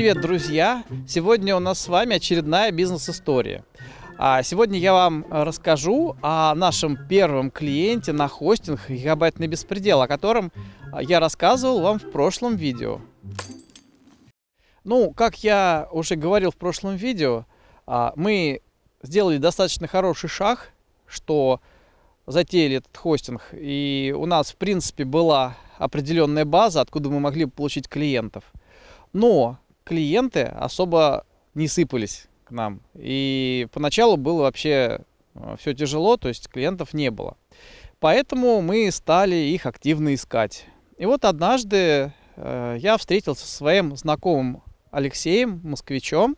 привет, друзья! Сегодня у нас с вами очередная бизнес-история. А сегодня я вам расскажу о нашем первом клиенте на хостинг «Гигабайтный беспредел», о котором я рассказывал вам в прошлом видео. Ну, как я уже говорил в прошлом видео, а, мы сделали достаточно хороший шаг, что затеяли этот хостинг, и у нас, в принципе, была определенная база, откуда мы могли получить клиентов. Но клиенты особо не сыпались к нам. И поначалу было вообще э, все тяжело, то есть клиентов не было. Поэтому мы стали их активно искать. И вот однажды э, я встретился со своим знакомым Алексеем, москвичом,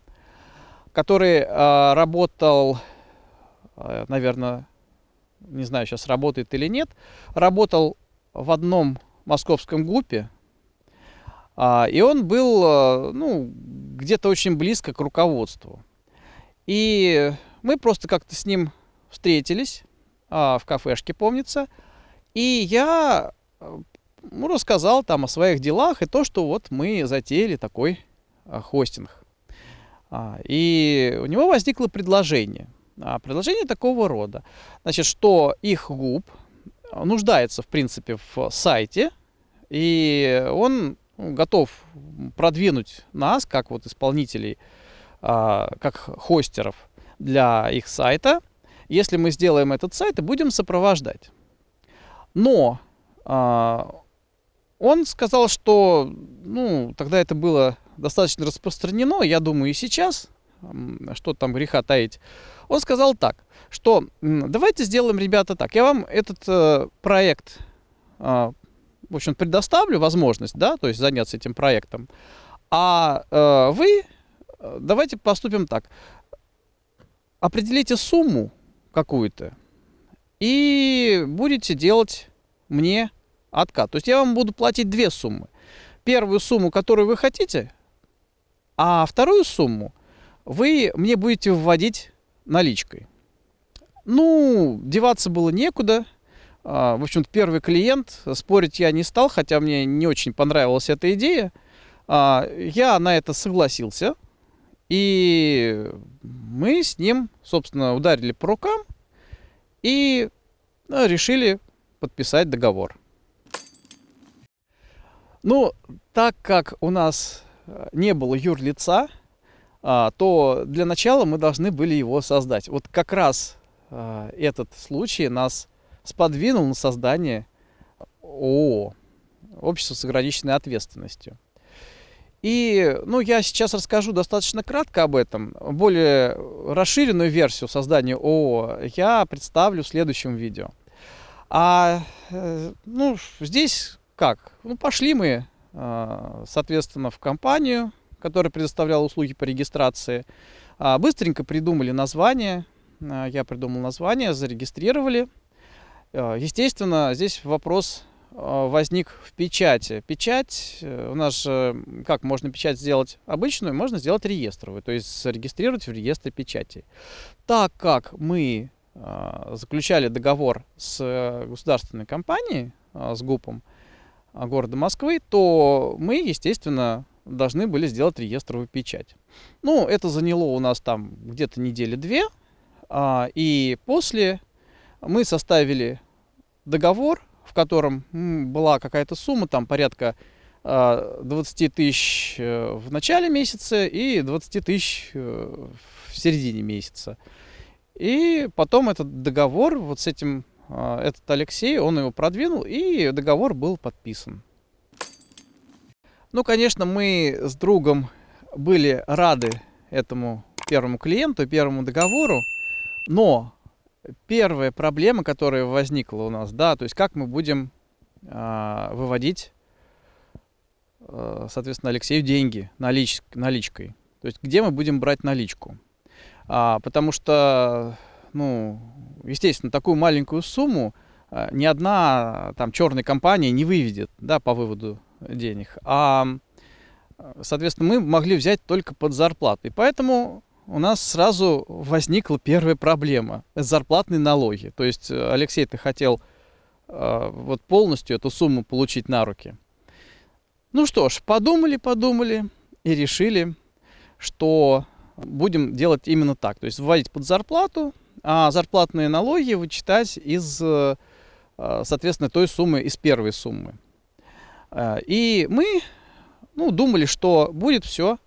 который э, работал, э, наверное, не знаю, сейчас работает или нет, работал в одном московском ГУПе, и он был, э, ну, где-то очень близко к руководству. И мы просто как-то с ним встретились а, в кафешке, помнится. И я э, ну, рассказал там о своих делах и то, что вот мы затеяли такой а, хостинг. И у него возникло предложение. Предложение такого рода. Значит, что их ГУП нуждается, в принципе, в сайте, и он готов продвинуть нас, как вот исполнителей, а, как хостеров для их сайта, если мы сделаем этот сайт и будем сопровождать. Но а, он сказал, что ну, тогда это было достаточно распространено, я думаю, и сейчас, что там греха таить. Он сказал так, что давайте сделаем, ребята, так. Я вам этот э, проект э, в общем, предоставлю возможность, да, то есть заняться этим проектом. А э, вы, э, давайте поступим так. Определите сумму какую-то и будете делать мне откат. То есть я вам буду платить две суммы. Первую сумму, которую вы хотите, а вторую сумму вы мне будете вводить наличкой. Ну, деваться было некуда. А, в общем-то, первый клиент, спорить я не стал, хотя мне не очень понравилась эта идея. А, я на это согласился. И мы с ним, собственно, ударили по рукам и ну, решили подписать договор. Ну, так как у нас э, не было юрлица, а, то для начала мы должны были его создать. Вот как раз этот случай нас сподвинул на создание ООО, Общество с ограниченной ответственностью. И, ну, я сейчас расскажу достаточно кратко об этом. Более расширенную версию создания ООО я представлю в следующем видео. А, э, ну, здесь как? Ну, пошли мы, э, соответственно, в компанию, которая предоставляла услуги по регистрации. А, быстренько придумали название. Э, я придумал название, зарегистрировали. Э, естественно, здесь вопрос э, возник в печати. Печать, э, у нас же, как можно печать сделать обычную, можно сделать реестровую, то есть зарегистрировать в реестре печати. Так как мы заключали договор с государственной компанией, с ГУПом города Москвы, то мы, естественно, должны были сделать реестровую печать. Ну, это заняло у нас там где-то недели две, а, и после мы составили договор, в котором была какая-то сумма, там порядка 20 а, тысяч э, в начале месяца и 20 тысяч э, в середине месяца. И потом этот договор, вот с этим, а, этот Алексей, он его продвинул, и договор был подписан. Ну, конечно, мы с другом были рады этому первому клиенту, первому договору, но первая проблема, которая возникла у нас, да, то есть как мы будем э, выводить, э, соответственно, Алексею деньги налич, наличкой. То есть где мы будем брать наличку. А, потому что, ну, естественно, такую маленькую сумму а, ни одна там черная компания не выведет, да, по выводу денег. А, соответственно, мы могли взять только под зарплату. И поэтому у нас сразу возникла первая проблема – зарплатные налоги. То есть э, Алексей, ты хотел э, вот полностью эту сумму получить на руки. Ну что ж, подумали, подумали и решили, что будем делать именно так. То есть вводить под зарплату, а зарплатные налоги вычитать из, э, соответственно, той суммы, из первой суммы. Э, и мы ну, думали, что будет все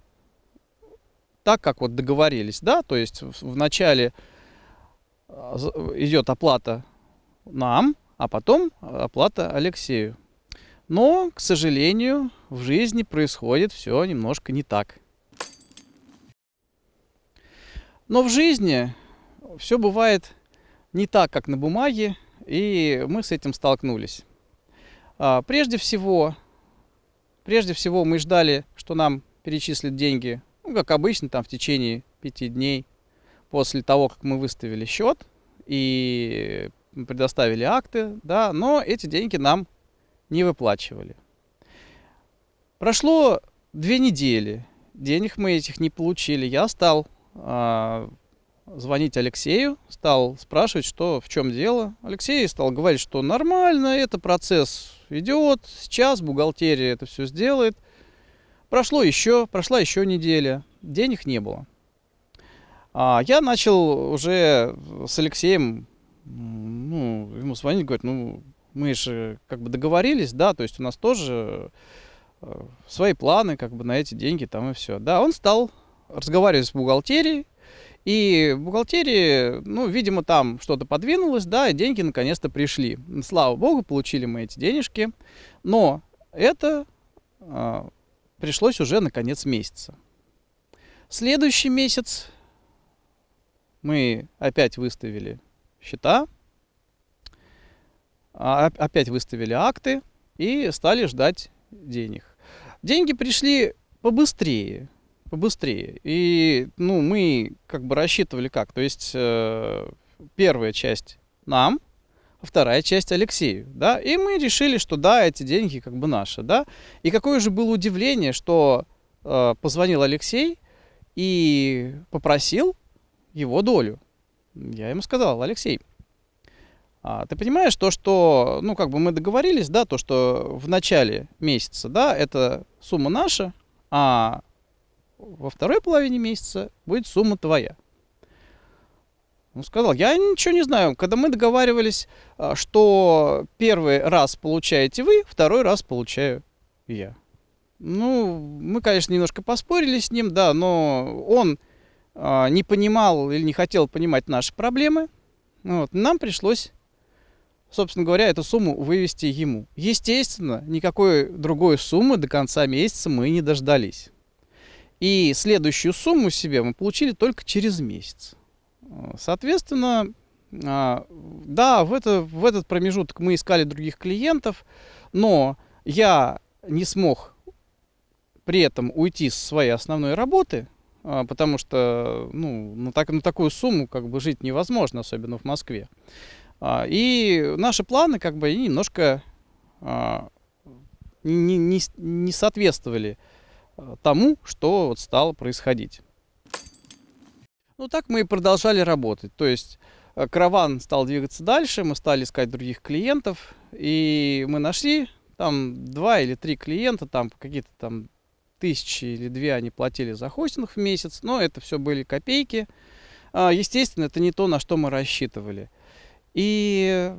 так, как вот договорились, да, то есть в начале э, идет оплата нам, а потом оплата Алексею. Но, к сожалению, в жизни происходит все немножко не так. Но в жизни все бывает не так, как на бумаге, и мы с этим столкнулись. А, прежде всего, прежде всего мы ждали, что нам перечислят деньги, ну, как обычно, там в течение пяти дней после того, как мы выставили счет и предоставили акты, да, но эти деньги нам не выплачивали. Прошло две недели, денег мы этих не получили. Я стал а, звонить Алексею, стал спрашивать, что в чем дело. Алексей стал говорить, что нормально, это процесс идет, сейчас бухгалтерия это все сделает. Прошло еще, прошла еще неделя, денег не было. А я начал уже с Алексеем, ну, ему звонить, говорит, ну, мы же как бы договорились, да, то есть у нас тоже э, свои планы, как бы на эти деньги там и все. Да, он стал разговаривать с бухгалтерией, и в бухгалтерии, ну, видимо, там что-то подвинулось, да, и деньги наконец-то пришли. Слава богу, получили мы эти денежки, но это э, пришлось уже на конец месяца. Следующий месяц мы опять выставили счета, а, опять выставили акты и стали ждать денег. Деньги пришли побыстрее, побыстрее. И, ну, мы как бы рассчитывали как. То есть э, первая часть нам, вторая часть Алексею, да. И мы решили, что да, эти деньги как бы наши, да. И какое же было удивление, что э, позвонил Алексей и попросил его долю. Я ему сказал, Алексей, а, ты понимаешь то, что, ну, как бы мы договорились, да, то, что в начале месяца, да, это сумма наша, а во второй половине месяца будет сумма твоя. Он сказал, я ничего не знаю. Когда мы договаривались, а, что первый раз получаете вы, второй раз получаю я. Ну, мы, конечно, немножко поспорили с ним, да, но он а, не понимал или не хотел понимать наши проблемы. Вот. Нам пришлось, собственно говоря, эту сумму вывести ему. Естественно, никакой другой суммы до конца месяца мы не дождались. И следующую сумму себе мы получили только через месяц. Соответственно, а, да, в, это, в этот промежуток мы искали других клиентов, но я не смог при этом уйти с своей основной работы, а, потому что ну, на, так, на такую сумму как бы жить невозможно, особенно в Москве. А, и наши планы как бы немножко не, не, не соответствовали тому, что вот стало происходить. Ну так мы и продолжали работать. То есть э, караван стал двигаться дальше, мы стали искать других клиентов, и мы нашли там два или три клиента, там какие-то там тысячи или две они платили за хостинг в месяц, но это все были копейки. А, естественно, это не то, на что мы рассчитывали. И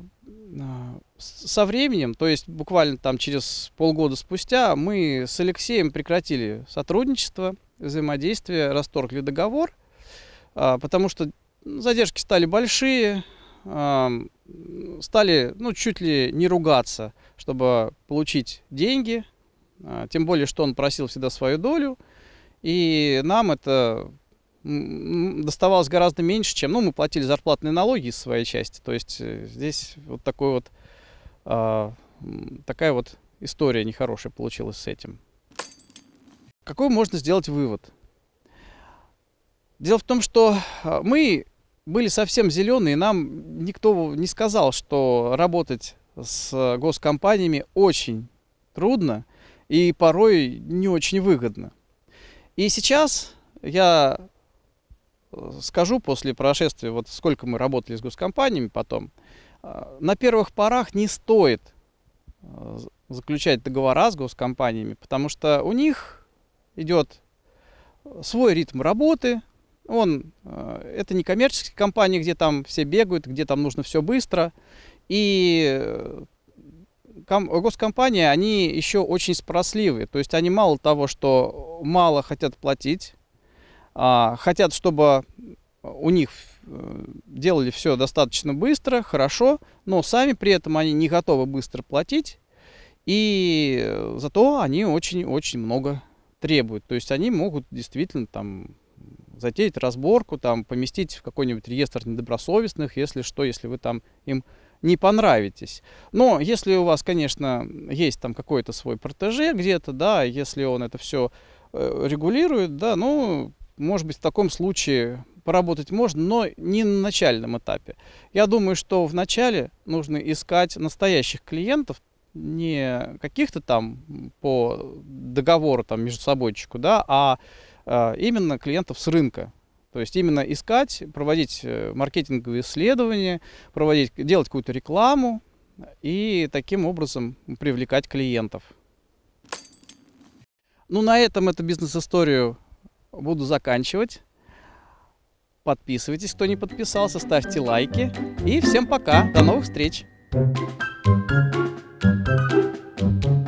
а, со временем, то есть буквально там через полгода спустя, мы с Алексеем прекратили сотрудничество, взаимодействие, расторгли договор, потому что задержки стали большие, а, стали ну, чуть ли не ругаться, чтобы получить деньги, тем более, что он просил всегда свою долю, и нам это доставалось гораздо меньше, чем, ну, мы платили зарплатные налоги из своей части. То есть э, здесь вот такой вот, э, такая вот история нехорошая получилась с этим. Какой можно сделать вывод? Дело в том, что а, мы были совсем зеленые, нам никто не сказал, что работать с госкомпаниями очень трудно и порой не очень выгодно. И сейчас я скажу после прошествия, вот сколько мы работали с госкомпаниями потом, а, на первых порах не стоит а, заключать договора с госкомпаниями, потому что у них идет свой ритм работы. Он, э, это не коммерческие компании, где там все бегают, где там нужно все быстро. И э, госкомпании, они еще очень спросливые. То есть они мало того, что мало хотят платить, а, хотят, чтобы у них э, делали все достаточно быстро, хорошо, но сами при этом они не готовы быстро платить, и зато они очень-очень много требуют. То есть они могут действительно там затеять разборку, там поместить в какой-нибудь реестр недобросовестных, если что, если вы там им не понравитесь. Но если у вас, конечно, есть там какой-то свой протеже где-то, да, если он это все э, регулирует, да, ну, может быть, в таком случае поработать можно, но не на начальном этапе. Я думаю, что в начале нужно искать настоящих клиентов, не каких-то там по договору там между собойчику, да, а именно клиентов с рынка. То есть именно искать, проводить э, маркетинговые исследования, проводить, делать какую-то рекламу и таким образом привлекать клиентов. Ну, на этом эту бизнес-историю буду заканчивать. Подписывайтесь, кто не подписался, ставьте лайки. И всем пока, до новых встреч! Thank you.